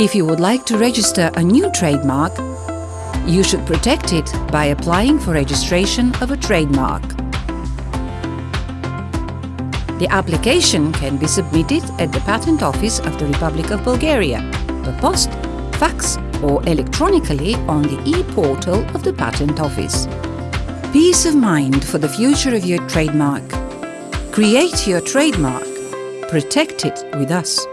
If you would like to register a new trademark, you should protect it by applying for registration of a trademark. The application can be submitted at the Patent Office of the Republic of Bulgaria, per post, fax or electronically on the e-portal of the Patent Office. Peace of mind for the future of your trademark. Create your trademark. Protect it with us.